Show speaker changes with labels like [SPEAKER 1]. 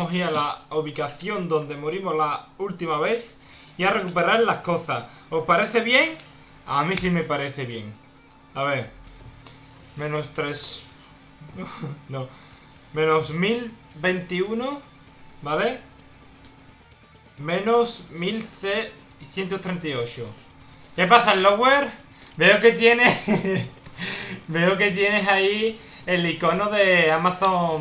[SPEAKER 1] vamos a ir a la ubicación donde morimos la última vez y a recuperar las cosas. ¿Os parece bien? A mí sí me parece bien. A ver. Menos 3... no. Menos 1021. ¿Vale? Menos 1138. ¿Qué pasa, el Lower? Veo que tienes... Veo que tienes ahí el icono de Amazon